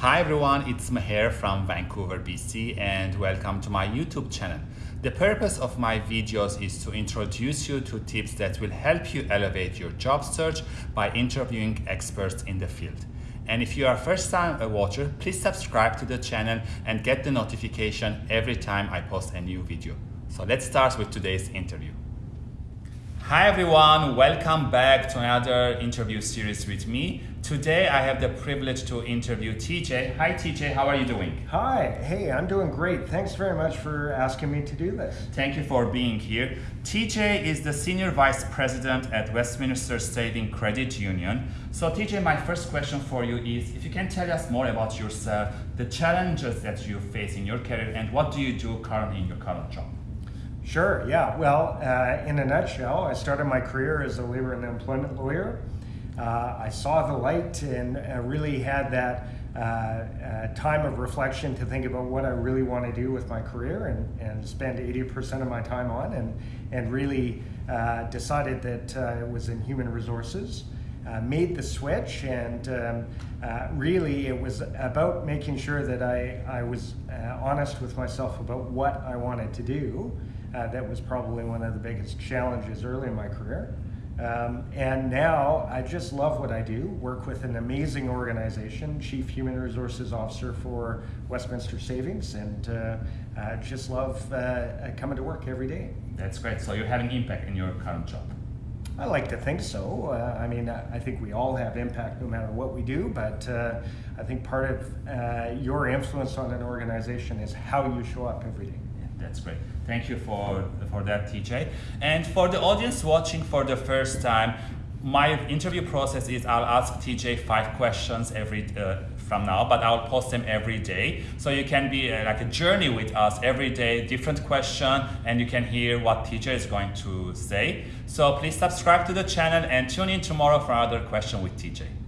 Hi everyone, it's Maher from Vancouver, BC and welcome to my YouTube channel. The purpose of my videos is to introduce you to tips that will help you elevate your job search by interviewing experts in the field. And if you are first time a watcher, please subscribe to the channel and get the notification every time I post a new video. So let's start with today's interview. Hi everyone, welcome back to another interview series with me. Today I have the privilege to interview TJ. Hi TJ, how are you doing? Hi, hey, I'm doing great. Thanks very much for asking me to do this. Thank you for being here. TJ is the Senior Vice President at Westminster Saving Credit Union. So TJ, my first question for you is if you can tell us more about yourself, the challenges that you face in your career and what do you do currently in your current job? Sure, yeah. Well, uh, in a nutshell, I started my career as a labor and employment lawyer. Uh, I saw the light and uh, really had that uh, uh, time of reflection to think about what I really want to do with my career and, and spend 80% of my time on and, and really uh, decided that it was in human resources. made the switch and um, really it was about making sure that I, I was honest with myself about what I wanted to do. Uh, that was probably one of the biggest challenges early in my career. Um, and now I just love what I do, work with an amazing organization, Chief Human Resources Officer for Westminster Savings, and uh, uh, just love uh, coming to work every day. That's great. So you're having impact in your current job? I like to think so. Uh, I mean, I think we all have impact no matter what we do, but uh, I think part of your influence on an organization is how you show up every day. That's great. Thank you for, for that, TJ. And for the audience watching for the first time, my interview process is I'll ask TJ five questions every uh, from now, but I'll post them every day. So you can be uh, like a journey with us every day, different question, and you can hear what TJ is going to say. So please subscribe to the channel and tune in tomorrow for another question with TJ.